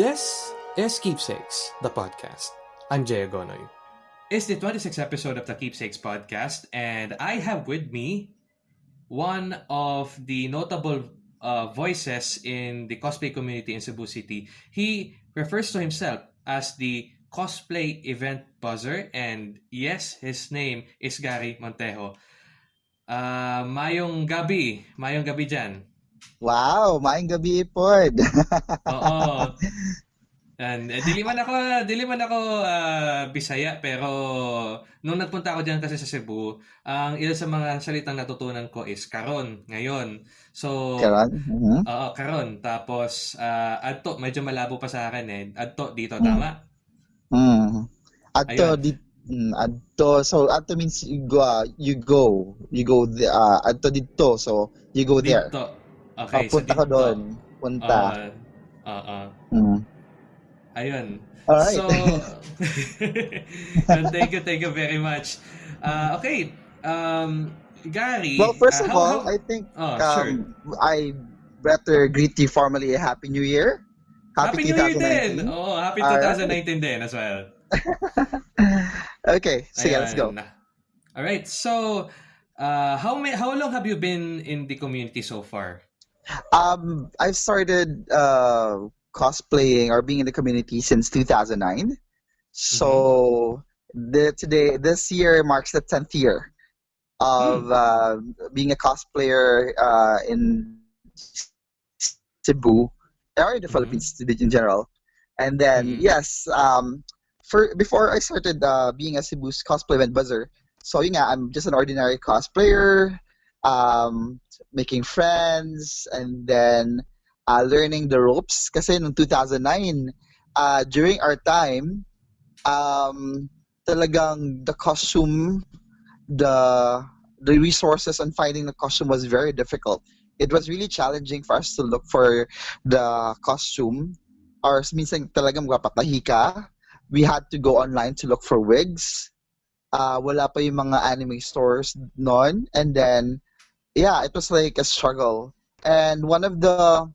This is Keepsakes, the podcast. I'm Jay Agonoy. It's the 26th episode of the Keepsakes podcast, and I have with me one of the notable uh, voices in the cosplay community in Cebu City. He refers to himself as the cosplay event buzzer, and yes, his name is Gary Montejo. Uh, mayong gabi. Mayong gabi dyan. Wow, maayong gabi pod. Oo. And, eh, dili man ako, dili man ako ah, Bisaya, pero nung nagpunta ako diyan kasi sa Cebu, ang ilan sa mga salitang natutunan ko is karon, ngayon. So, Karon? Mhm. oo, karon. Tapos, ah, adto, medyo malabo pa sa akin eh. Adto, dito, Mm. tama? Mm. Adto Ayun. di mm, adto so adto means you go uh, you go you go the, uh, adto dito so you go there. Dito. Oh, Okay, so punta doon. Punta. Oo. Oo. Mm. Ayun. All right. So, and thank you, thank you very much. Uh, okay, um, Gary. well, first uh, of how- all, how- I think oh, sure. um, I better greet you formally a happy new year. Happy New Year din! 2019. Oo, happy Alright. 2019 din as well. okay, sige, let's go. Ayan. Alright, so, uh, how may, how long have you been in the community so far? Um, I've started uh, cosplaying or being in the community since 2009. So the, today, this year marks the 10th year of uh, being a cosplayer uh, in Cebu or in the Mhm. Philippines in general. And then, Mhm. yes, um, for before I started uh, being a Cebu's cosplay event buzzer, so nga, I'm just an ordinary cosplayer, um, making friends, and then uh, learning the ropes. Kasi noong 2009, uh, during our time, um, talagang the costume, the the resources on finding the costume was very difficult. It was really challenging for us to look for the costume. Or minsan talagang magpapatahi ka. We had to go online to look for wigs. Uh, wala pa yung mga anime stores noon. And then, yeah, it was like a struggle. And one of the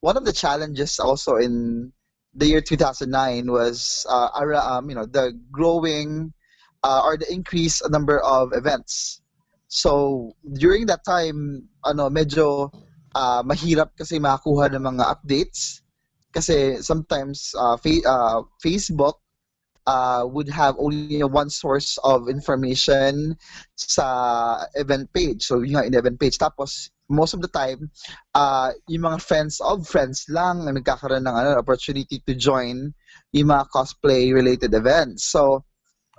one of the challenges also in the year 2009 was uh, um, you know the growing uh, or the increased number of events. So during that time, ano medyo uh, mahirap kasi makakuha ng mga updates kasi sometimes uh, fa- uh, Facebook uh, would have only one source of information sa event page. So yung nga, in event page. Tapos most of the time, uh, yung mga friends of friends lang ang nagkakaroon ng ano, opportunity to join yung mga cosplay related events. So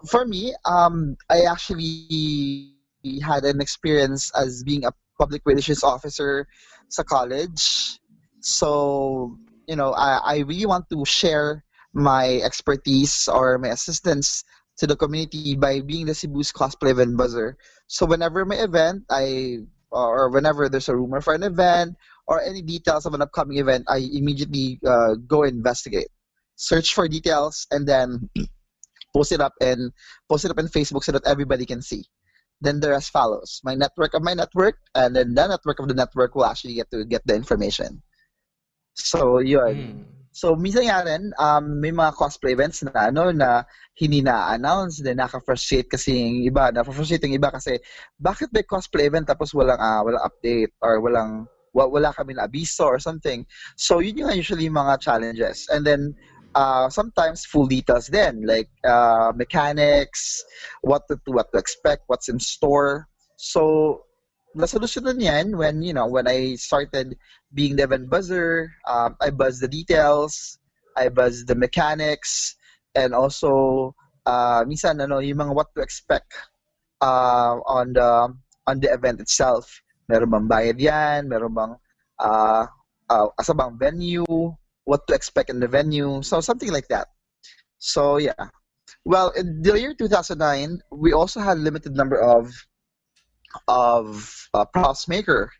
for me, um, I actually had an experience as being a public relations officer sa college. So, you know, I, I really want to share my expertise or my assistance to the community by being the Cebu's cosplay event buzzer. So whenever my event, I or whenever there's a rumor for an event or any details of an upcoming event, I immediately uh, go investigate, search for details, and then post it up and post it up in Facebook so that everybody can see. Then the rest follows. My network of my network, and then the network of the network will actually get to get the information. So yun. Mm. So, minsan nga rin, um, may mga cosplay events na, ano, na hindi na-announce, then naka-frustrate kasi yung iba, na-frustrate yung iba kasi, bakit may cosplay event tapos walang, ah, walang update or walang, wa- wala kami na abiso or something. So, yun yung usually mga challenges. And then, uh, sometimes full details then, like uh, mechanics, what to, what to expect, what's in store. So, nasolusyonan yan when, you know, when I started being the event buzzer, um, I buzz the details, I buzz the mechanics, and also uh, minsan ano, yung mga what to expect uh, on the on the event itself. Meron bang bayad yan? Meron bang uh, uh, asa bang venue? What to expect in the venue? So something like that. So yeah. Well, in the year 2009, we also had limited number of of uh, props maker.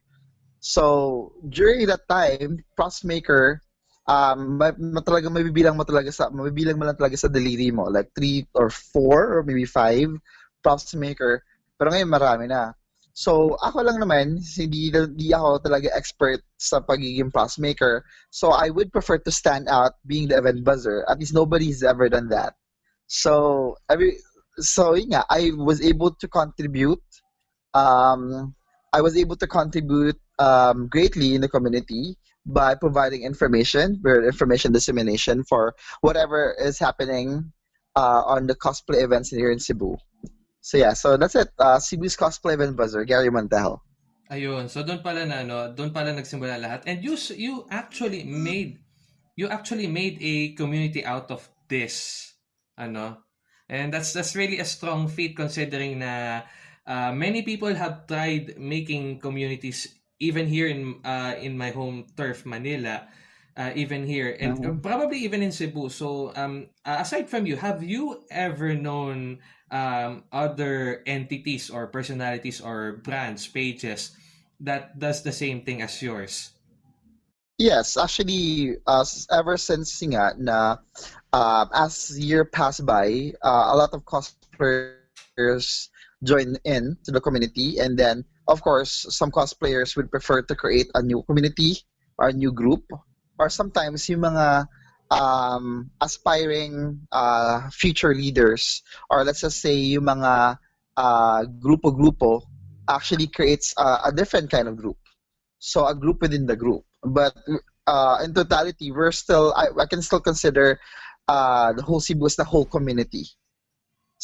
So during that time, props maker, um, ma, ma talaga mabibilang mo talaga sa mabibilang mo lang talaga sa daliri mo, like three or four or maybe five props maker. Pero ngayon marami na. So, ako lang naman, hindi, hindi ako talaga expert sa pagiging plus maker. So, I would prefer to stand out being the event buzzer. At least nobody's ever done that. So, every, so yun nga, I was able to contribute. Um, I was able to contribute um, greatly in the community by providing information, information dissemination for whatever is happening uh, on the cosplay events here in Cebu. So yeah, so that's it. Uh, Cebu's cosplay event buzzer, Gary Montejo. Ayun. So doon pala na ano, doon pala nagsimula lahat. And you you actually made you actually made a community out of this. Ano? And that's that's really a strong feat considering na uh, many people have tried making communities even here in uh, in my home turf Manila uh, even here and mm-hmm. probably even in Cebu. So, um, uh, aside from you, have you ever known um, other entities or personalities or brands, pages that does the same thing as yours? Yes, actually, uh, ever since nga na uh, as year passed by, uh, a lot of cosplayers join in to the community, and then of course, some cosplayers would prefer to create a new community or a new group or sometimes yung mga um, aspiring uh, future leaders or let's just say yung mga uh, grupo-grupo actually creates uh, a different kind of group. So a group within the group. But uh, in totality, we're still, I, I can still consider uh, the whole Cebu as the whole community.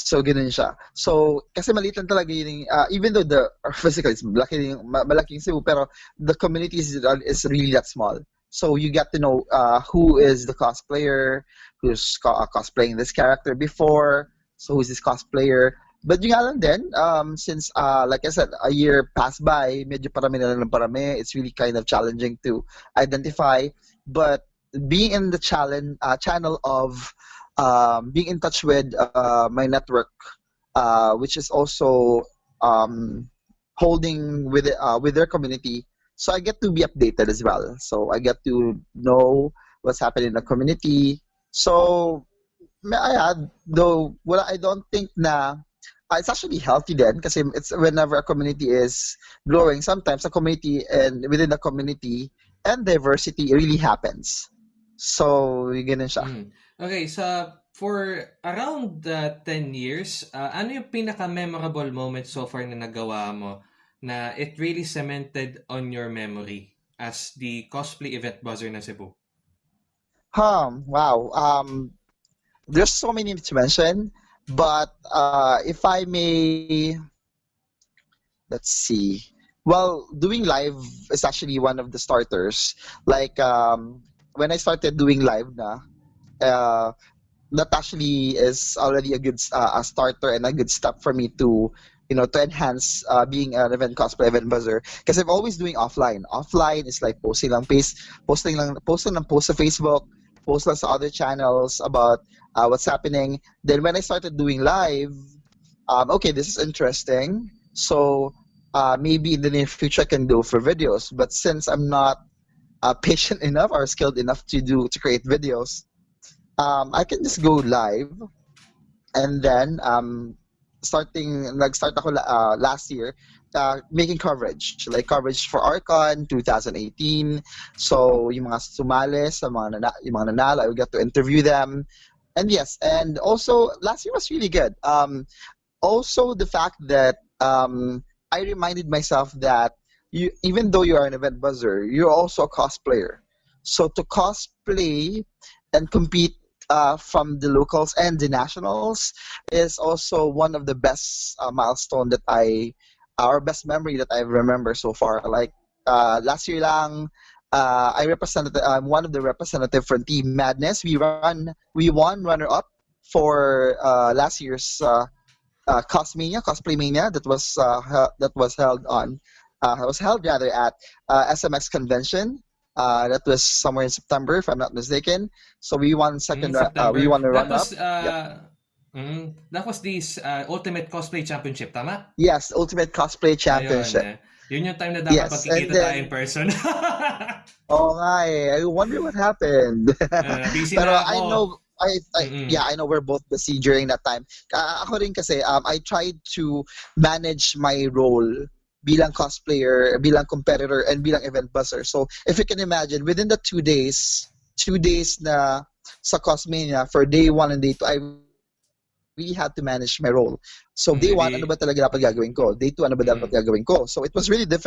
So, ganun siya. So, kasi maliit lang talaga yun, uh, even though the, physically, it's malaki, malaki Cebu, pero the community is, is really that small. So you get to know uh, who is the cosplayer, who's co- uh, cosplaying this character before, so who's this cosplayer. But yung lang din, um, since, uh, like I said, a year passed by, medyo parami na lang parami, it's really kind of challenging to identify. But being in the challenge, uh, channel of um, being in touch with uh, my network, uh, which is also um, holding with uh, with their community, so I get to be updated as well. So I get to know what's happening in the community. So may I add, though, well, I don't think na uh, it's actually healthy then because it's whenever a community is growing, sometimes a community and within the community and diversity really happens. So, ganun siya. Mm. Okay, so for around uh, 10 years, uh, ano yung pinaka-memorable moment so far na nagawa mo na it really cemented on your memory as the cosplay event buzzer na Cebu? Um, wow. Um, there's so many to mention, but uh, if I may, let's see. Well, doing live is actually one of the starters. Like um, when I started doing live na, uh, that actually is already a good uh, a starter and a good step for me to you know, to enhance uh, being an event cosplay event buzzer. Because I'm always doing offline. Offline is like posting lang paste, posting lang, posting lang post sa Facebook, post sa other channels about uh, what's happening. Then when I started doing live, um, okay, this is interesting. So uh, maybe in the near future I can do for videos. But since I'm not uh, patient enough or skilled enough to do to create videos, um, I can just go live. And then um, starting nag-start ako uh, last year uh, making coverage. Like coverage for Arcon 2018 so yung mga sumali sa mga nana, yung mga nanalo I get to interview them. And yes and also last year was really good. Um, also the fact that um, I reminded myself that you even though you are an event buzzer you're also a cosplayer. So to cosplay and compete uh, from the locals and the nationals is also one of the best uh, milestone that I, our best memory that I remember so far. Like uh, last year lang, uh, I represented. I'm one of the representative from Team Madness. We run, we won runner up for uh, last year's uh, uh, Cosmania, Cosplay Mania that was uh, that was held on. Uh, was held rather at SMX convention uh, that was somewhere in September, if I'm not mistaken. So we won second. Uh, we won the run was, up. Uh, yep. mm, that was this uh, Ultimate Cosplay Championship, tama? Yes, Ultimate Cosplay Championship. Ayun, eh. Yun yung time na dapat yes, magkikita then, tayo in person. oh nga eh. I wonder what happened. Uh, busy Pero na ako. I know, I, I mm-hmm. yeah, I know we're both busy during that time. Uh, ako rin kasi, um, I tried to manage my role bilang cosplayer, bilang competitor, and bilang event buzzer. So if you can imagine, within the two days, two days na sa Cosmania, for day one and day two, I really had to manage my role. So day one, ano ba talaga dapat gagawin ko? Day two, ano ba dapat gagawin ko? So it was really difficult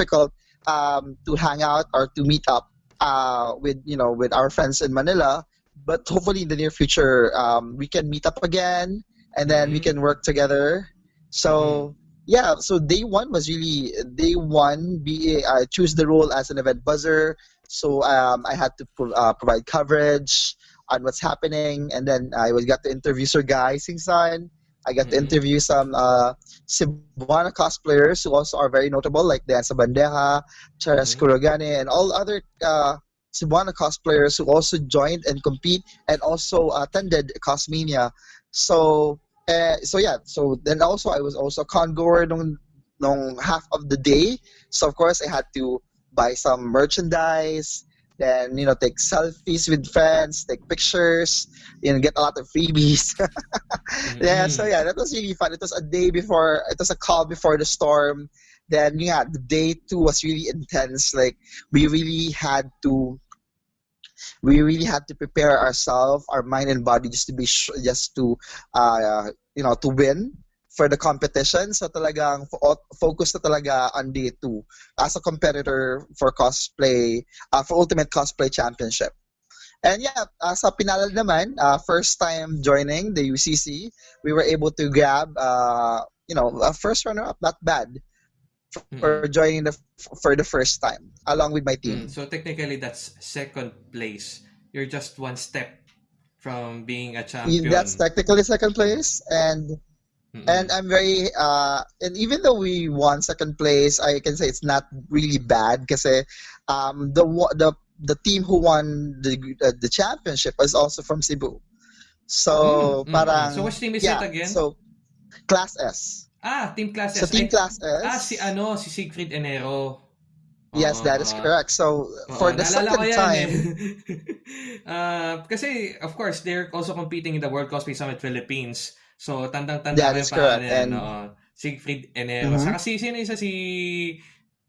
um, to hang out or to meet up uh, with you know with our friends in Manila. But hopefully in the near future, um, we can meet up again and then we Mhm. can work together. So yeah, so day one was really day one. Be I choose the role as an event buzzer. So um, I had to pro- uh, provide coverage on what's happening, and then I was got to interview Sir Guy Singsan. I got to Mhm. interview some uh, Cebuana cosplayers who also are very notable, like Dan Sabandeja, Charas Mhm. Kurogane, and all other uh, Cebuana cosplayers who also joined and compete and also attended Cosmania. So, uh, so yeah. So then also I was also a congoer nung, nung half of the day. So of course I had to buy some merchandise, then you know take selfies with friends, take pictures, you know get a lot of freebies. yeah, so yeah, that was really fun. It was a day before, it was a call before the storm. Then yeah, the day two was really intense. Like we really had to, we really had to prepare ourselves, our mind and body, just to be just to, uh, you know, to win for the competition. So talagang fo- focus na talaga on day two as a competitor for cosplay, uh, for Ultimate Cosplay Championship. And yeah, uh, sa Pinalal naman, uh, first time joining the UCC, we were able to grab, uh, you know, a first runner-up, not bad, for joining the for the first time, along with my team. Mm, So technically, that's second place. You're just one step from being a champion. That's technically second place, and Mm-mm. and I'm very uh and even though we won second place I can say it's not really bad because um the the the team who won the uh, the championship is also from Cebu so Mm, mm, parang mm. So which team is yeah it again? so class S ah, team classes. so team Ay, class S Ah, si ano, si Siegfried Enero. yes that is Oo, correct so for the Naalala second yan time Eh. Ah, kasi, of course, they're also competing in the World Cosplay Summit Philippines. So, tandang-tanda is yung pangalan and- oo. Siegfried Enero. Mhm. Saka si, sino isa si...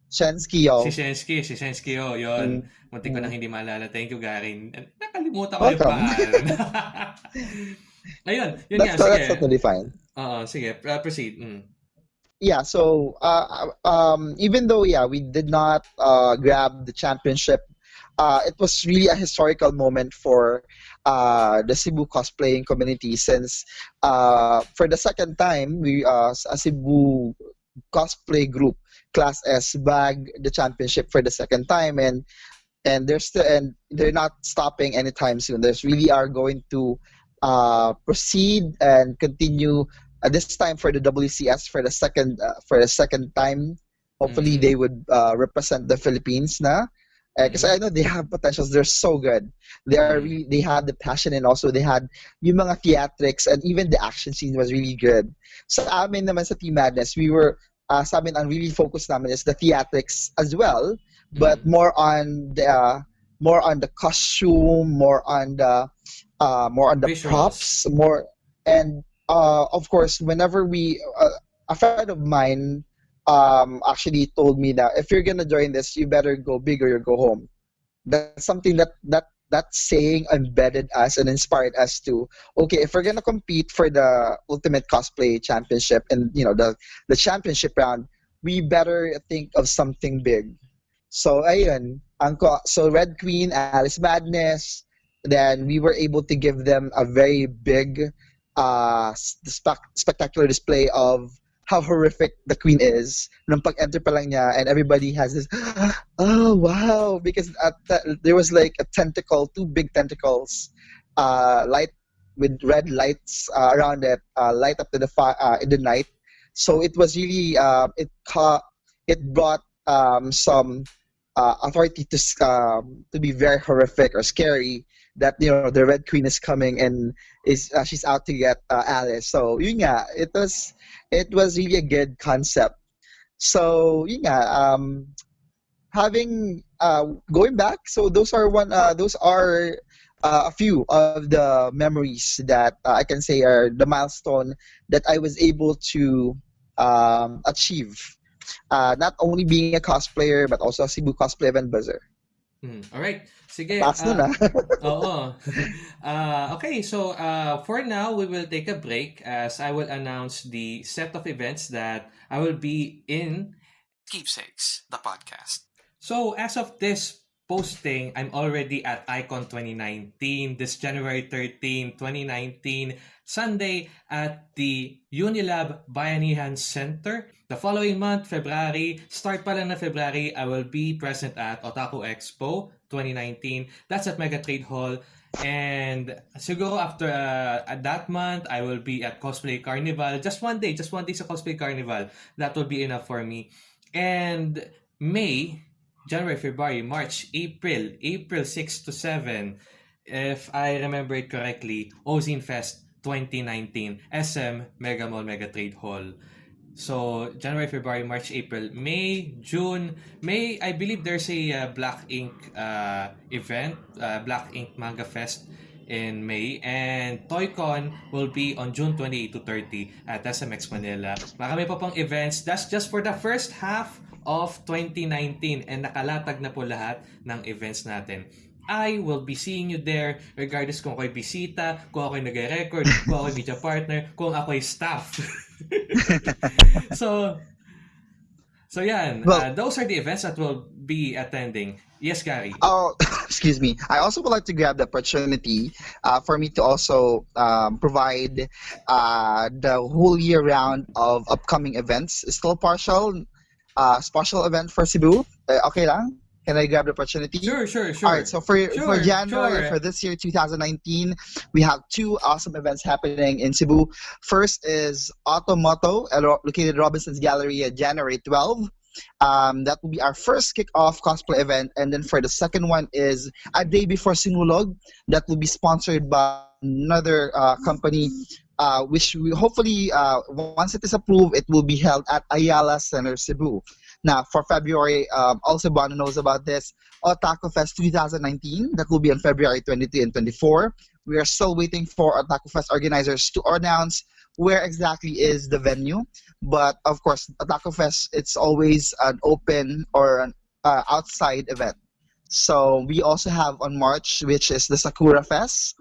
Shensky yo Si Shensky. Si Shensky, oh, yun. Mm. Muntik ko Mm. nang hindi maalala. Thank you, Garin. Nakalimutan ko yung Welcome. pangalan. Ayun, yun nga, that's, that's sige. totally fine Oo, sige, uh, proceed. Mm. yeah so uh, um, even though yeah we did not uh, grab the championship uh, it was really a historical moment for uh, the Cebu cosplaying community since uh, for the second time we uh, a Cebu cosplay group class S bag the championship for the second time and and they're still and they're not stopping anytime soon there's really are going to uh, proceed and continue uh, this time for the WCS for the second uh, for the second time. Hopefully, Mhm. they would uh, represent the Philippines na. Because I know they have potentials. They're so good. They are Mhm. really they had the passion and also they had yung mga theatrics and even the action scene was really good. Sa amin naman sa Team Madness, we were uh, sa amin ang really focus namin is the theatrics as well, but Mm. more on the uh, more on the costume, more on the uh, more on the Visuals. props, more and uh, of course, whenever we uh, a friend of mine um, actually told me that if you're gonna join this, you better go big or you go home. That's something that that that saying embedded us and inspired us to okay if we're gonna compete for the ultimate cosplay championship and you know the the championship round we better think of something big so ayun ang so red queen alice madness then we were able to give them a very big uh spec- spectacular display of how horrific the queen is. Nung pag-enter pa lang niya and everybody has this oh wow because there was like a tentacle two big tentacles uh light with red lights uh, around it uh, light up to the fi- uh, in the night. So it was really uh, it caught, it brought um, some uh, authority to um, to be very horrific or scary that you know the red queen is coming and is uh, she's out to get uh, Alice. So yun nga it was it was really a good concept. So yun nga um having uh going back so those are one uh those are uh, a few of the memories that uh, I can say are the milestone that I was able to um, achieve. Uh, not only being a cosplayer but also a Cebu Cosplay Event Buzzer. Hmm. All right. Sige. That's ah, nun ah. Oo. Uh, okay, so uh, for now, we will take a break as I will announce the set of events that I will be in. Keepsakes, the podcast. So, as of this posting, I'm already at Icon 2019 this January 13, 2019, Sunday at the Unilab Bayanihan Center. The following month, February, start pa lang na February, I will be present at Otaku Expo 2019. That's at Mega Trade Hall. And siguro after uh, at that month, I will be at Cosplay Carnival. Just one day, just one day sa Cosplay Carnival. That will be enough for me. And May, January, February, March, April, April 6 to 7, if I remember it correctly, Ozine Fest 2019, SM Mega Mall Mega Trade Hall. So January, February, March, April, May, June, May. I believe there's a uh, Black Ink uh, event, uh, Black Ink Manga Fest in May, and ToyCon will be on June 28 to 30 at SMX Manila. Marami pa pong events. That's just for the first half of 2019 and nakalatag na po lahat ng events natin. I will be seeing you there regardless kung ako'y bisita, kung ako'y nag-record, kung ako'y media partner, kung ako'y staff. so, so yan. Well- uh, those are the events that will be attending. Yes, Gary. Oh, excuse me. I also would like to grab the opportunity uh, for me to also um, provide uh, the whole year round of upcoming events. It's Still partial, uh, special event for Cebu. Uh, okay lang? Can I grab the opportunity? Sure, sure, sure. All right, so for for January sure. for this year 2019, we have two awesome events happening in Cebu. First is Automoto, uh, located at Robinson's Galleria, at January 12. Um, that will be our first kickoff cosplay event, and then for the second one is a day before Sinulog. That will be sponsored by another uh, company, uh, which we hopefully uh, once it is approved, it will be held at Ayala Center, Cebu. Now, for February, um, also Bono knows about this. Otaku Fest 2019, that will be on February 23 and 24. We are still waiting for Otaku Fest organizers to announce where exactly is the venue. But of course, Otaku Fest, it's always an open or an uh, outside event. So we also have on March, which is the Sakura Fest.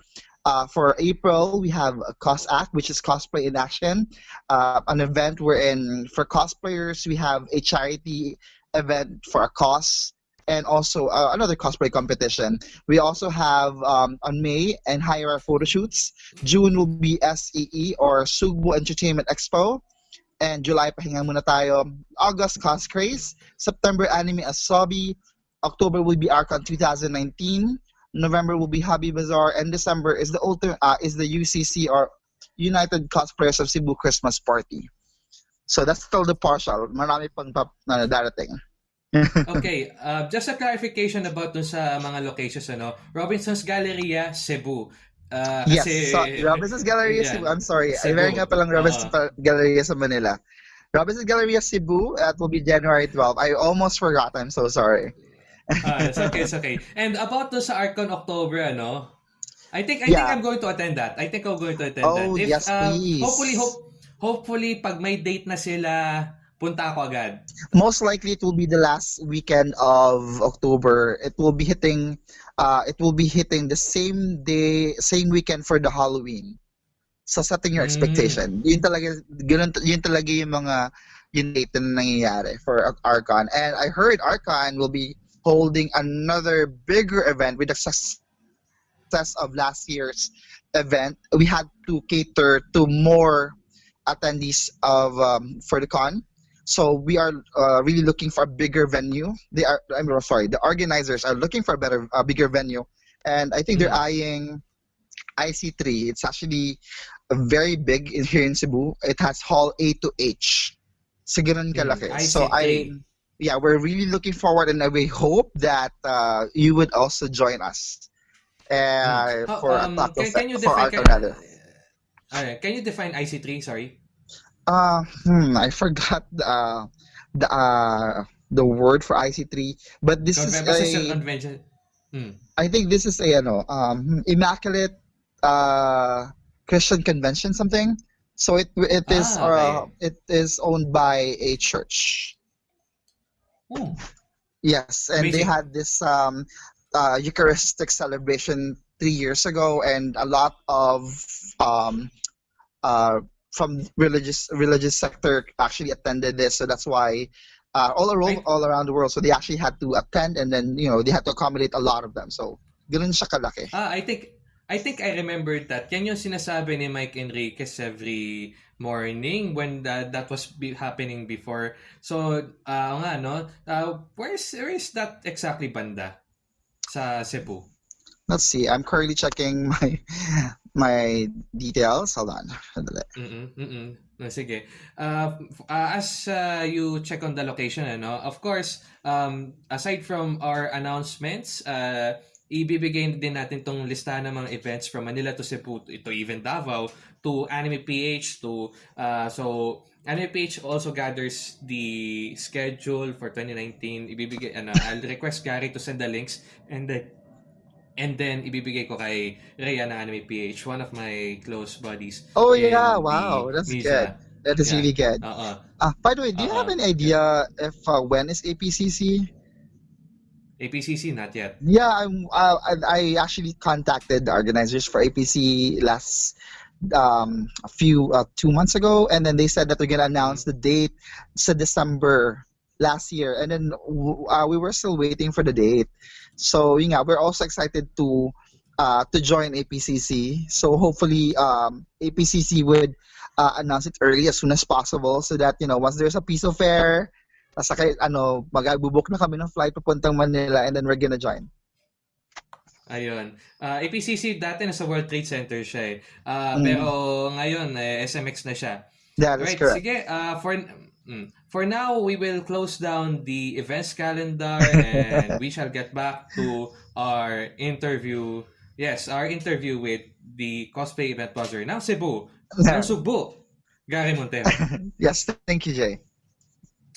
Uh, for April, we have a Cos Act, which is cosplay in action, uh, an event wherein for cosplayers we have a charity event for a cause and also uh, another cosplay competition. We also have um, on May and higher photo shoots. June will be SEE or Sugbo Entertainment Expo. And July, pahinga muna tayo. August, Cos Craze. September, Anime Asobi. October will be Archon 2019. November will be Hobby Bazaar. And December is the ultimate, uh, is the UCC or United Cosplayers of Cebu Christmas Party. So that's still the partial. Marami pang pap na darating. Okay, uh, just a clarification about dun sa mga locations, ano. Robinson's Galleria, Cebu. Uh, Yes, kasi- so, Robinson's Galleria Yeah. Cebu. I'm sorry. Cebu. I meron nga palang Robinson's pa- Galleria sa Manila. Robinson's Galleria Cebu, that will be January 12. I almost forgot. I'm so sorry. Ah, it's okay, it's okay. And about dun sa Arcon October, ano, I think I think Yeah. I'm going to attend that. I think I'm going to attend Oh, that. yes, uh, please. Hopefully, hope, hopefully, pag may date na sila, punta ako agad. Most likely it will be the last weekend of October. It will be hitting uh it will be hitting the same day, same weekend for the Halloween. So setting your Mm. expectation. Yun talaga ganun, yun talaga yung mga yung date na nangyayari for Archon. And I heard Archon will be holding another bigger event with the success of last year's event. We had to cater to more attendees of um, for the con. So we are uh, really looking for a bigger venue. They are, I'm sorry, the organizers are looking for a better, a bigger venue, and I think they're eyeing IC3. It's actually a very big in here in Cebu. It has hall A to H. So ganun kalaki. Mm, so I, yeah, we're really looking forward, and we hope that uh, you would also join us. Uh, Oh, for um, Taco can, Fe- can you for define Arco can, rather. Alright, can you define IC3? Sorry. Uh, hmm, I forgot uh, the uh, the word for IC3, but this is Conven- basta sa a, convention. Hmm. I think this is a ano, um, immaculate uh, Christian convention something. So it it is Ah, uh, okay. it is owned by a church. Oh, Yes, and they had this um, uh, Eucharistic celebration three years ago, and a lot of um, uh, from religious religious sector actually attended this. So that's why uh, all around all around the world. So they actually had to attend, and then you know they had to accommodate a lot of them. So ganun siya kalaki. ah I think I think I remembered that. Yan yung sinasabi ni Mike Enriquez every morning when that that was be happening before. So, ah nga no. Uh, where's where is that exactly banda sa Cebu? Let's see. I'm currently checking my my details. Hold on. Mm-mm, mm-mm. No, sige. Uh, uh, as uh, you check on the location, ano, of course, um, aside from our announcements, uh, ibibigay din natin tong listahan ng mga events from Manila to Cebu to, even Davao to Anime PH to uh, so Anime PH also gathers the schedule for 2019 ibibigay ano I'll request Gary to send the links and then and then ibibigay ko kay Rhea ng Anime PH one of my close buddies Oh yeah! Wow, that's good. That is Yeah. really good. Oo. Uh, by the way, do you have any idea if uh, when is APCC? APCC, not yet. Yeah, I'm. Uh, I, I actually contacted the organizers for APC last um a few uh, two months ago, and then they said that they're gonna announce the date. It's December last year, and then uh, we were still waiting for the date. So yeah, we're also excited to uh to join APCC. So hopefully um APCC would uh, announce it early as soon as possible, so that you know once there's a piece of fair. Tapos kay ano, mag-book na kami ng flight papuntang Manila and then we're gonna join. Ayun. Uh, APCC dati nasa World Trade Center siya eh. Uh, Mm. Pero ngayon, eh, SMX na siya. That is Right, correct. sige. Uh, for mm, for now, we will close down the events calendar and we shall get back to our interview. Yes, our interview with the cosplay event buzzer ng Cebu, ng Subo, Gary Montero. yes, thank you, Jay.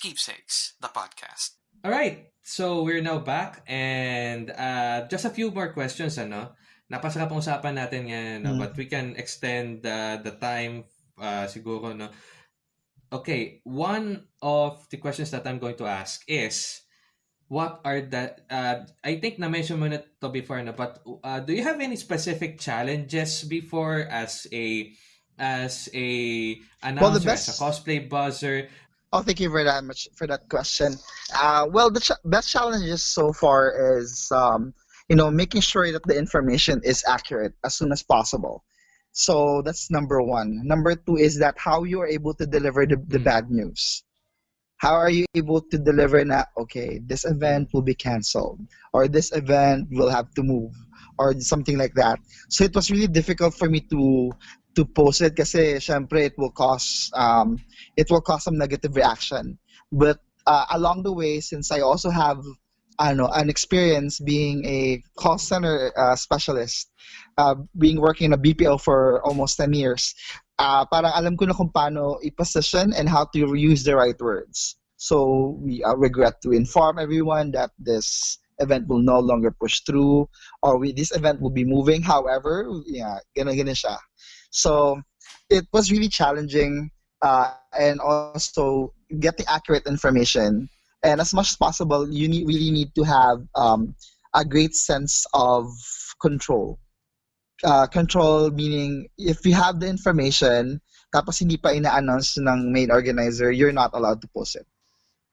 Keepsakes, the podcast. All right. So we're now back and uh, just a few more questions ano. Napasarap ang usapan natin ngayon, no? Mm. but we can extend uh, the time uh, siguro no. Okay, one of the questions that I'm going to ask is what are the uh, I think na mention mo na to before no, but uh, do you have any specific challenges before as a as a Well, the announcer, as a cosplay buzzer? Oh, thank you very much for that question. Uh, well, the ch- best challenges so far is, um, you know, making sure that the information is accurate as soon as possible. So that's number one. Number two is that how you are able to deliver the, the Mm. bad news. How are you able to deliver na, okay, this event will be canceled, or this event will have to move, or something like that. So it was really difficult for me to to post it kasi syempre it will cause um, it will cause some negative reaction. But uh, along the way, since I also have Know, an experience being a call center uh, specialist, uh, being working in a BPO for almost 10 years, uh, parang alam ko na kung paano i-position and how to use the right words. So we uh, regret to inform everyone that this event will no longer push through or we, this event will be moving. However, yeah, ganun, ganun siya. So it was really challenging uh, and also getting accurate information. And as much as possible, you need, really need to have um, a great sense of control. Uh, control meaning if you have the information, tapos hindi pa ina-announce ng main organizer, you're not allowed to post it.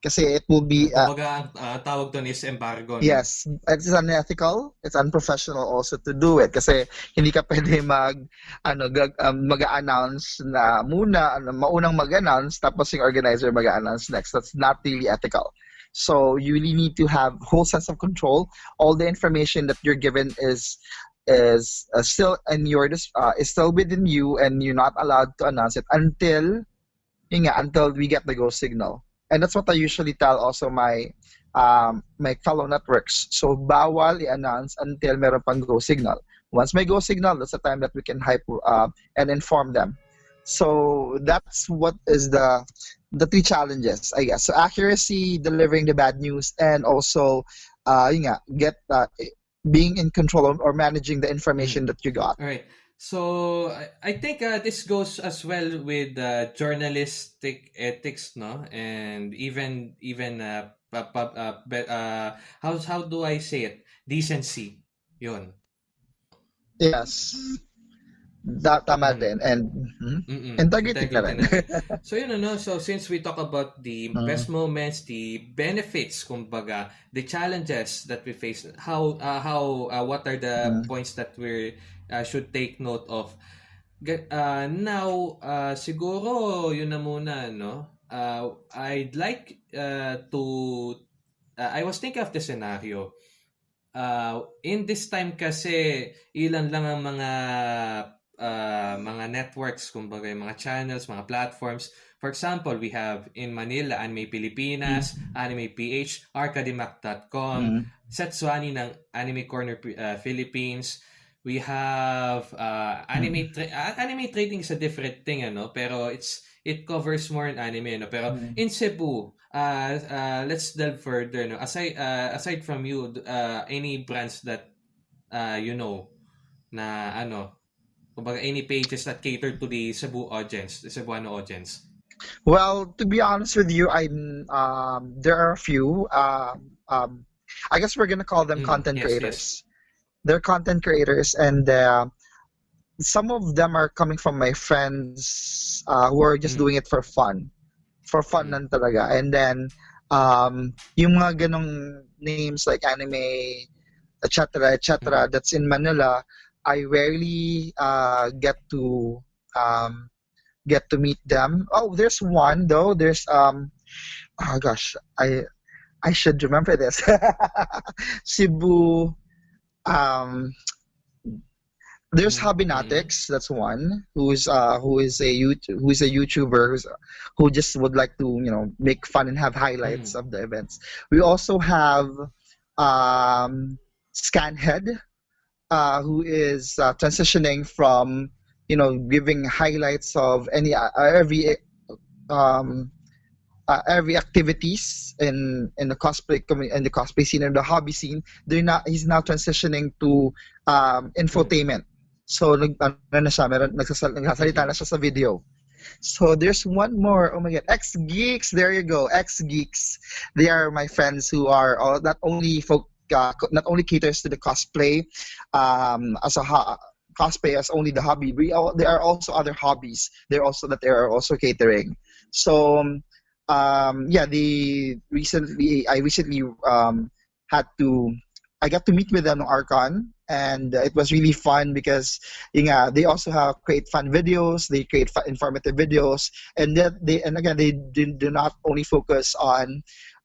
Kasi it will be uh, Kumbaga, uh, tawag doon is embargo. no? Yes, it's unethical, it's unprofessional also to do it kasi hindi ka pwede mag ano gag, um, mag-announce na muna ano, maunang mag-announce tapos yung organizer mag-announce next. That's not really ethical. So you really need to have whole sense of control. All the information that you're given is is uh, still in your uh, is still within you and you're not allowed to announce it until yun until we get the go signal. And that's what I usually tell also my um, my fellow networks. So bawal i-announce until meron pang go signal. Once may go signal, that's the time that we can hype uh, and inform them. So that's what is the the three challenges, I guess. So accuracy, delivering the bad news, and also uh, yun nga, get uh, being in control of, or managing the information that you got. All right. So I, think uh, this goes as well with uh, journalistic ethics, no, and even even uh, uh, uh, how how do I say it decency yun yes da, tama Mm. din and mhm. Mm-mm. integrity na rin. So yun ano, so since we talk about the Mm. best moments, the benefits, kumbaga, the challenges that we face, how uh, how uh, what are the Mm. points that we uh, should take note of. Uh, now, uh, siguro yun na muna, no? Uh, I'd like uh, to uh, I was thinking of the scenario. Uh, in this time kasi ilan lang ang mga uh, mga networks, kumbaga yung mga channels, mga platforms. For example, we have in Manila, Anime Pilipinas, Anime PH, Arcadimac.com, Mm. Setsuani ng Anime Corner uh, Philippines. We have uh, anime tra- uh, anime trading is a different thing ano pero it's it covers more in anime no pero Mm. in Cebu uh, uh, let's delve further no aside uh, aside from you uh, any brands that uh, you know na ano kumbaga any pages that cater to the Cebu audience the Cebuano audience Well, to be honest with you, I'm um, there are a few. Um, um, I guess we're gonna call them Mm, content yes, creators. They're content creators, and uh, some of them are coming from my friends uh, who are just Mm. doing it for fun, for fun Mm. talaga. And then um, yung mga ganong names like anime, etc., etc. That's in Manila. I rarely uh, get to um, get to meet them. Oh, there's one though. There's um, oh gosh, I I should remember this. Cebu. Um, there's Mm, Hobbynotics. That's one who's uh who is a YouTube who is a YouTuber who's, who just would like to you know make fun and have highlights of the events. We also have um, Scanhead, uh, who is uh, transitioning from you know giving highlights of any uh, every um, uh, every activities in in the cosplay in the cosplay scene and the hobby scene. They're not. He's now transitioning to um, infotainment. So video. So there's one more. Oh my god, X Geeks. There you go, X Geeks. They are my friends who are all, not only folk, uh, not only caters to the cosplay, um, as a cosplay as only the hobby. We all, there are also other hobbies. They're also that they are also catering. So um, yeah, the recently I recently um, had to I got to meet with them on Archon and it was really fun because yun nga, they also have create fun videos, they create fun, informative videos, and that they and again they do, do not only focus on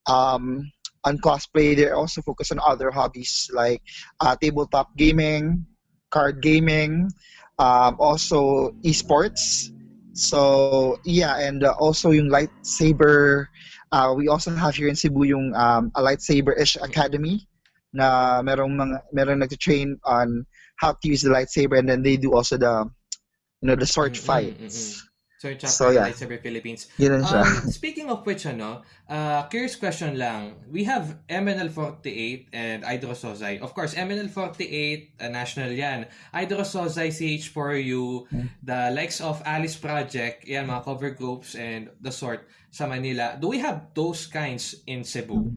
um, on cosplay, they also focus on other hobbies like uh, tabletop gaming, card gaming, um, also esports. So yeah, and uh, also yung lightsaber. Uh, we also have here in Cebu yung um, a lightsaber-ish academy na merong mga merong nag-train on how to use the lightsaber and then they do also the you know the sword Mm, mm, fights. So yeah. Lightsaber Philippines Yun siya. Um, speaking of which, ano, uh, curious question lang. We have MNL48 and Idro Sozai. Of course, MNL48, uh, national yan. Idro Sozai, CH4U, Hmm. the likes of Alice Project, yan, mga cover groups and the sort sa Manila. Do we have those kinds in Cebu?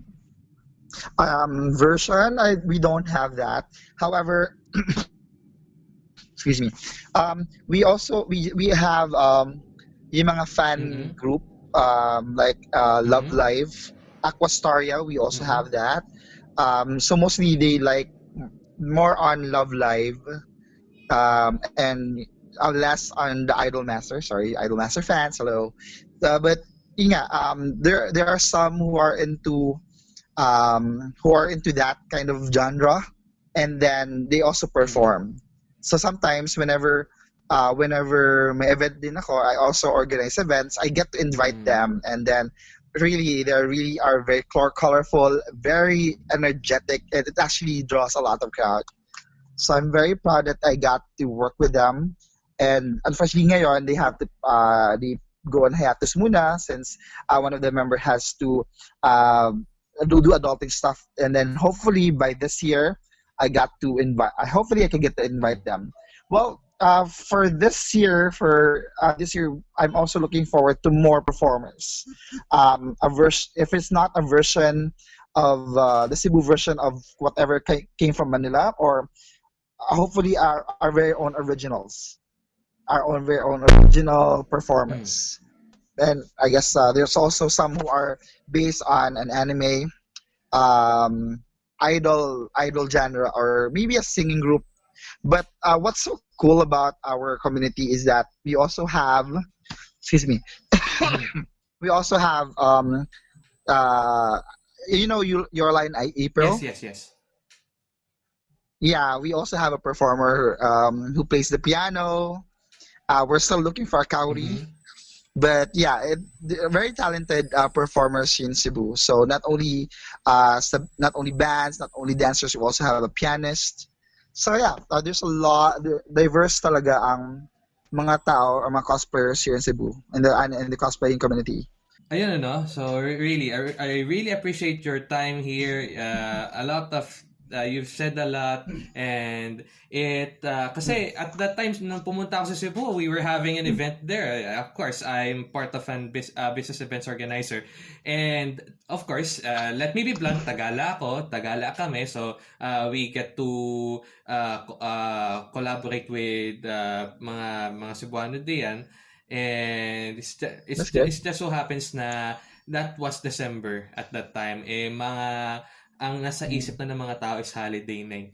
um, version, I, we don't have that. However, excuse me. Um, we also we we have um, yung mga fan Mhm. group um, like uh, Love Mhm. Live, Aquastaria. We also Mhm. have that. Um, so mostly they like more on Love Live, um, and uh, less on the Idol Master. Sorry, Idol Master fans. Hello, uh, but yun um, there there are some who are into um, who are into that kind of genre, and then they also perform. So sometimes, whenever uh, whenever may event din ako, I also organize events. I get to invite Mm. them, and then really they really are very colorful, very energetic, and it actually draws a lot of crowd. So I'm very proud that I got to work with them. And unfortunately ngayon, they have to uh, they go on hiatus muna since uh, one of the member has to um, do, do adulting stuff. And then hopefully by this year, I got to invite. Hopefully I can get to invite them. Well, uh, for this year, for uh, this year, I'm also looking forward to more performers. Um, a version, if it's not a version of uh, the Cebu version of whatever ca- came from Manila, or hopefully our, our very own originals, our own very own original performance. And I guess uh, there's also some who are based on an anime, um, idol, idol genre, or maybe a singing group. But uh, what's so cool about our community is that we also have, excuse me, we also have, um, uh, you know, you, your line April. Yes, yes, yes. Yeah, we also have a performer um, who plays the piano. Uh, we're still looking for a Kauri. Mhm. But yeah, it, very talented uh, performers in Cebu. So not only uh, sub, not only bands, not only dancers, we also have a pianist. So yeah, uh, there's a lot diverse talaga ang mga tao or mga cosplayers here in Cebu in the in the cosplaying community. Ayun ano, so re- really, I, I really appreciate your time here. Uh, a lot of, uh, you've said a lot and it, uh, kasi at that time nung pumunta ako sa Cebu, we were having an event there. Uh, Of course, I'm part of an bus- uh, business events organizer. And of course, uh, let me be blunt, Tagala ako, Tagala kami. So, uh, we get to uh, co- uh, collaborate with uh, mga mga Cebuano diyan. And it's just, it's, it's just so happens na that was December at that time. Eh, mga, ang nasa isip na ng mga tao is holiday na eh.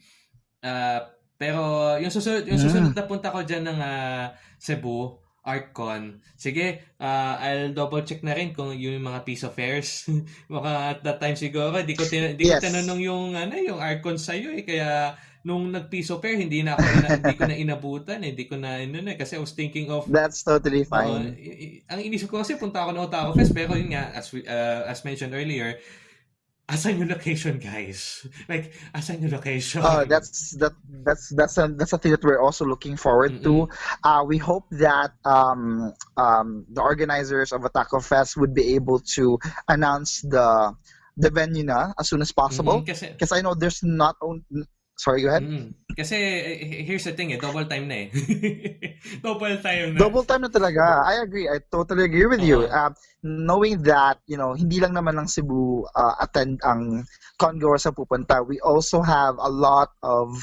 Ah, pero yung susunod, yung susunod na punta ko dyan ng ah, Cebu, ArtCon. Sige, ah, I'll double check na rin kung yung mga piece of fares. Baka at that time siguro, di ko, tin- di ko Yes. tinanong yung, ano, yung ArtCon sa'yo eh. Kaya, nung nag-piece of fare, hindi na ako, ina, hindi ko na inabutan eh. Hindi ko na, ano na, kasi I was thinking of, That's totally fine. i- ang inisip ko kasi punta ako ng Otaku Fest pero yun nga as we, uh, as mentioned earlier asan yung location guys like asan yung location Oh, that's that that's that's a, that's a thing that we're also looking forward to. Uh, we hope that um, um, the organizers of Ataco Fest would be able to announce the the venue na as soon as possible. Because I know there's not only. Sorry, go ahead. mm, kasi eh, here's the thing eh double time na eh double time na Double time na talaga. I agree. I totally agree with you. Oo. Uh, knowing that, you know, hindi lang naman ng Cebu uh, attend ang congoers na pupunta. We also have a lot of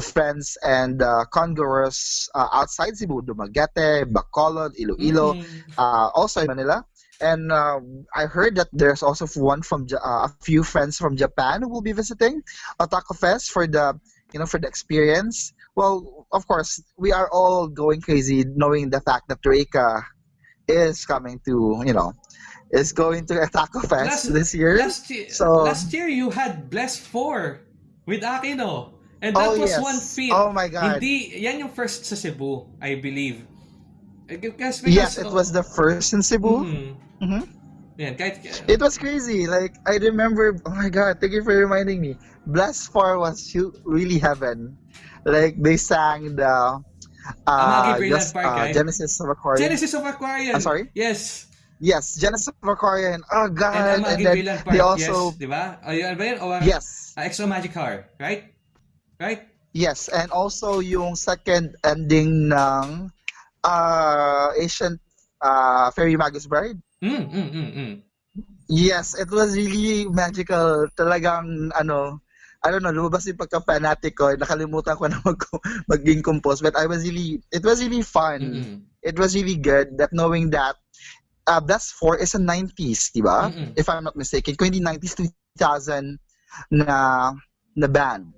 friends and uh, congoers uh, outside Cebu, Dumaguete, Bacolod, Iloilo, Mm, uh, also in Manila. And uh, I heard that there's also one from uh, a few friends from Japan who will be visiting Otaku Fest for the you know for the experience. Well, of course, we are all going crazy knowing the fact that Reika is coming to you know is going to Otaku Fest Last- this year. last So- last year you had Blessed 4 with Akino and that oh was yes. one feat Oh my God. hindi yan yung first sa Cebu I believe Eh, Because, yes, it was the first in Cebu. Mhm. Mhm. Yan, kahit, It was crazy. Like I remember. Oh my god! Thank you for reminding me. Blessed Four was hu- really heaven. Like they sang the uh, Brilliant just, Park, uh, eh? Genesis of Aquarium. Genesis of Aquarian. I'm sorry? Yes. Yes, Genesis of Aquarium. Oh god! And And, then Park. they also yes. Di ba? O, yun ba yun? O, yes, uh, Extra Magic Car. Right? Right? yes, and also yung second ending ng uh, Ancient uh, Fairy Magus Bride. Mm, mm, mm, mm. Yes, it was really magical. Talagang ano, I don't know, lumabas yung pagka-fanatic ko. Nakalimutan ko na mag maging compose. But I was really, it was really fun. Mm-mm. It was really good that knowing that uh, Blast 4 is a 90s, di ba? Mm-mm. If I'm not mistaken. Kung hindi 90s, 2000 na, na band.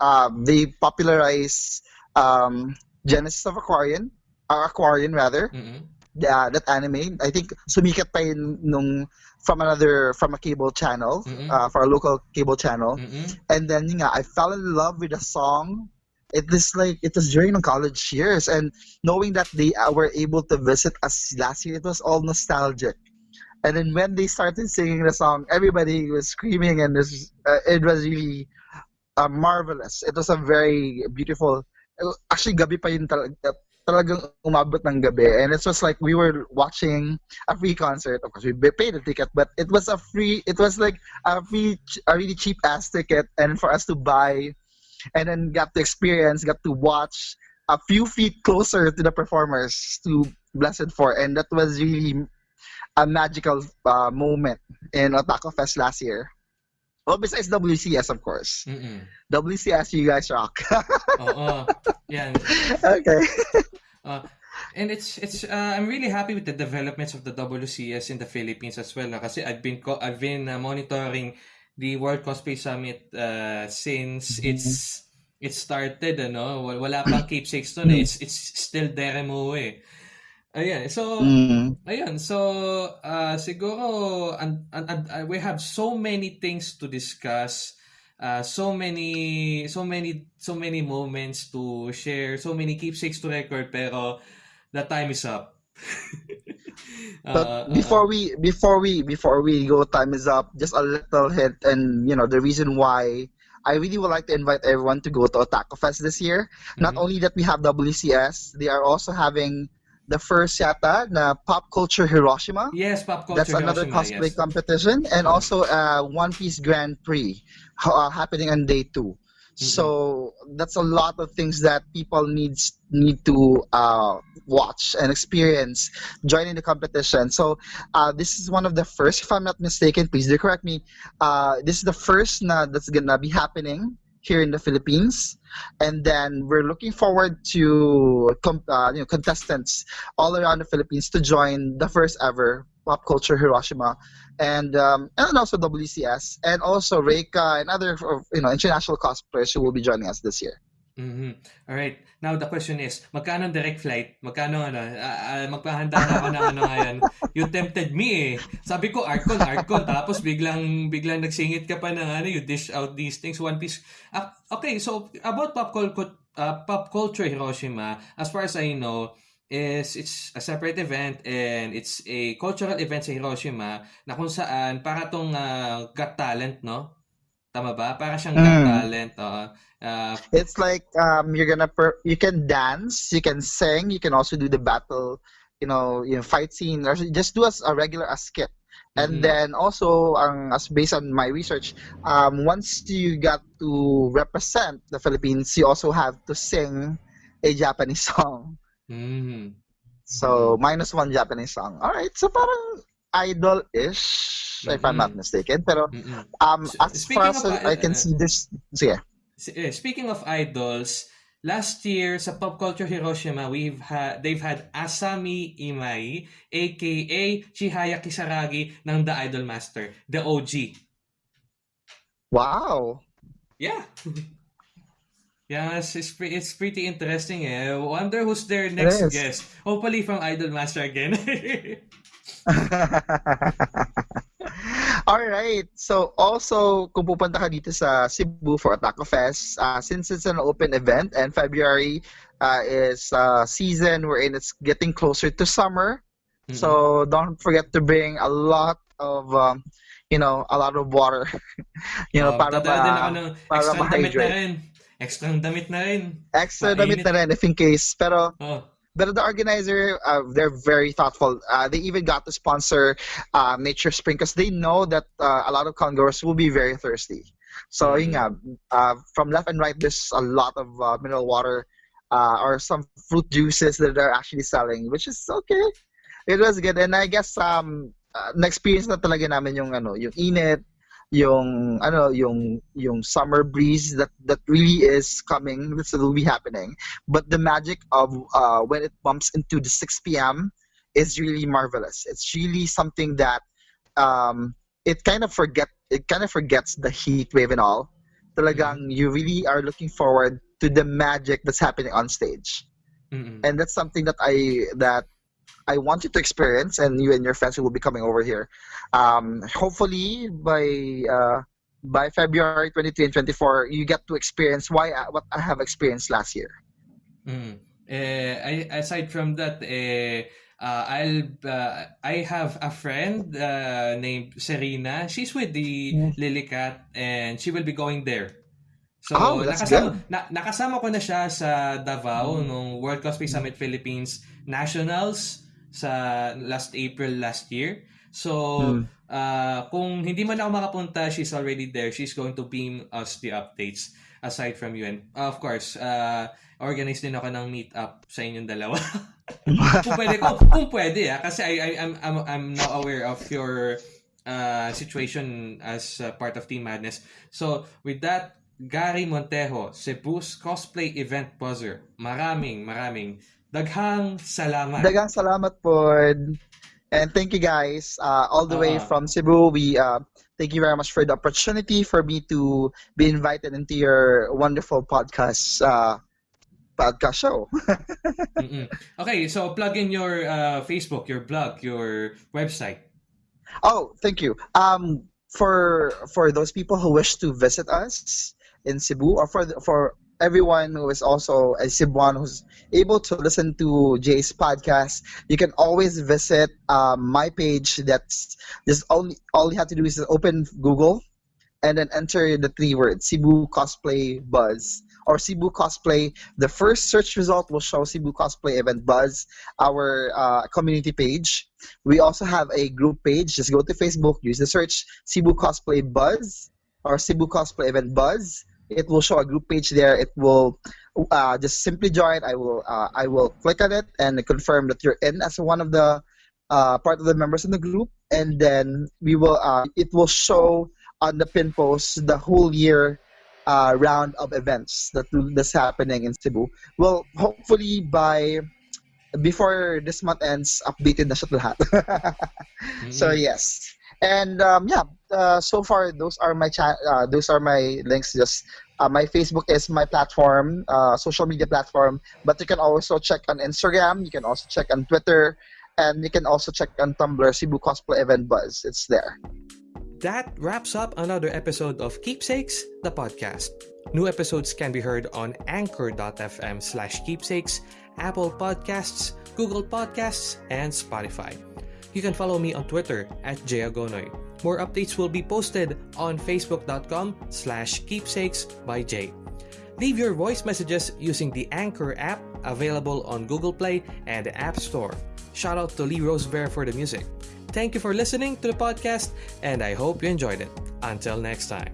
Uh, they popularized um, Genesis of Aquarian, uh, Aquarian rather, Mm-mm. Uh, that anime. I think sumikat pa yun nung from another from a cable channel, Mhm. uh, for a local cable channel. Mm-mm. And then yun nga, I fell in love with the song. It was like it was during the college years, and knowing that they uh, were able to visit us last year, it was all nostalgic. And then when they started singing the song, everybody was screaming, and this, uh, it was really uh, marvelous. It was a very beautiful. Actually, gabi pa yun tal- talagang umabot ng gabi, and it was like we were watching a free concert. Of course, we paid a ticket, but it was a free. It was like a free, a really cheap ass ticket, and for us to buy, and then got to experience, got to watch a few feet closer to the performers to Blessed Four, and that was really a magical uh, moment in Otaku Fest last year. Well, besides WCS, of course. Mm-mm. WCS, you guys rock. Oo. Yan. okay. Uh, and it's it's uh, I'm really happy with the developments of the WCS in the Philippines as well. na kasi I've been I've been uh, monitoring the World Cosplay Summit uh, since it's it started ano. Wal- Wala pang keepsakes noon. eh. It's it's still Deremo eh. Ayan. So Mm. Ayun, so uh, siguro and, and, and, we have so many things to discuss, uh, so many so many so many moments to share, so many keepsakes to record pero the time is up. But Uh, before we before we before we go, time is up. Just a little hint, and you know the reason why I really would like to invite everyone to go to Otaku Fest this year. Not Mhm. only that we have WCS, they are also having the first yata na Pop Culture Hiroshima. yes, pop culture That's another Hiroshima, cosplay yes. competition, and also uh, One Piece Grand Prix uh, happening on day two. So that's a lot of things that people needs need to uh, watch and experience joining the competition. So uh, this is one of the first, if I'm not mistaken, please do correct me. Uh, this is the first na that's gonna be happening here in the Philippines, and then we're looking forward to uh, you know contestants all around the Philippines to join the first ever Pop Culture Hiroshima, and um, and also WCS, and also Reika and other you know international cosplayers who will be joining us this year. Mhm. All right. Now the question is, magkano ang direct flight? Magkano ano? Ah, magpahanda na ako ng ano ngayon. You tempted me eh. Sabi ko Arcon, Arcon. Tapos biglang biglang nagsingit ka pa ng ano, you dish out these things one piece. Ah, okay, so about pop culture uh, pop culture Hiroshima, as far as I know, is it's a separate event and it's a cultural event sa Hiroshima na kung saan para tong ah, Got Talent, no? Tama ba? Para siyang Mm. Talent. oo. Ah, It's like um, you're gonna per- you can dance, you can sing, you can also do the battle, you know, you know, fight scene, or just do as a regular a skit. And then also, um, as based on my research, um, once you got to represent the Philippines, you also have to sing a Japanese song. Mhm. So minus one Japanese song. All right, so parang idol-ish, if I'm not mistaken. Pero Mm-mm. um, S- as speaking far as of, I can uh, see this, sige. S- eh, Speaking of idols, last year sa Pop Culture Hiroshima, we've had they've had Asami Imai, aka Chihaya Kisaragi ng The Idol Master, the OG. Wow. Yeah. Yes, it's, pre- it's pretty interesting eh. Wonder who's their next guest. Hopefully from Idol Master again. All right. So also, kung pupunta ka dito sa Cebu for Otaku Fest, uh, since it's an open event and February uh, is uh, season wherein it's getting closer to summer, so don't forget to bring a lot of um, you know a lot of water. you know Oh, para dadala din ako ng para extra damit na rin. Extra damit na rin. extra damit na rin if in case. Pero Oh. But the organizer, uh, they're very thoughtful. Uh, they even got to sponsor uh, Nature Spring because they know that uh, a lot of congoers will be very thirsty. So, nga, uh, from left and right, there's a lot of uh, mineral water uh, or some fruit juices that they're actually selling, which is okay. It was good. And I guess um, uh, na-experience na talaga namin yung, ano, yung init, yung ano yung yung summer breeze that that really is coming this will be happening but the magic of uh, when it bumps into the 6 p.m. is really marvelous. It's really something that um, it kind of forget it kind of forgets the heat wave and all. Talagang you really are looking forward to the magic that's happening on stage, Mm-mm. and that's something that I that I want you to experience, and you and your friends who will be coming over here. Um, hopefully by uh, by February 23 and 24, you get to experience why I, what I have experienced last year. Mm. Eh, I, aside from that, eh, uh, I'll uh, I have a friend uh, named Serena. She's with the Mm. Lilicat and she will be going there. So Oh, nakasama na, nakasama ko na siya sa Davao nung World Cosplay Summit Philippines Nationals sa last April last year. So Mm. uh, kung hindi man ako makapunta, she's already there. She's going to beam us the updates. aside from you. And uh, of course, uh, organize din ako ng meet-up sa inyong dalawa. kung pwede, kung, kung pwede, ah, kasi I, I, I'm, I'm, I'm now aware of your uh, situation as uh, part of Team Madness. So, with that, Gary Montejo, Cebu's cosplay event buzzer. Maraming, maraming daghang salamat. Dagang salamat po. And thank you guys. Uh, all the way Uh-huh. from Cebu, we uh, thank you very much for the opportunity for me to be invited into your wonderful podcast uh, podcast show. Okay, so plug in your uh, Facebook, your blog, your website. Oh, thank you. Um, for for those people who wish to visit us in Cebu, or for the, for everyone who is also a Cebuan who's able to listen to Jay's podcast, you can always visit um, my page. That's just only all you have to do is open Google, and then enter the three words Cebu Cosplay Buzz or Cebu Cosplay. The first search result will show Cebu Cosplay Event Buzz, our uh, community page. We also have a group page. Just go to Facebook, use the search Cebu Cosplay Buzz or Cebu Cosplay Event Buzz. It will show a group page there. It will uh, just simply join. I will uh, I will click on it and confirm that you're in as one of the uh, part of the members in the group, and then we will uh, it will show on the pin post the whole year uh, round of events that that's happening in Cebu. Well, hopefully by before this month ends, updated na siya lahat. so Mm. yes, and um, yeah, uh, so far those are my uh, those are my links. Just uh, my Facebook is my platform, uh, social media platform, but you can also check on Instagram. You can also check on Twitter, and you can also check on Tumblr. Cebu Cosplay Event Buzz. It's there. That wraps up another episode of Keepsakes, the podcast. New episodes can be heard on anchor.fm slash keepsakes, Apple Podcasts, Google Podcasts, and Spotify. You can follow me on Twitter at jayagonoy. More updates will be posted on facebook.com slash keepsakes by Jay. Leave your voice messages using the Anchor app available on Google Play and the App Store. Shout out to Lee Rosebear for the music. Thank you for listening to the podcast, and I hope you enjoyed it. Until next time.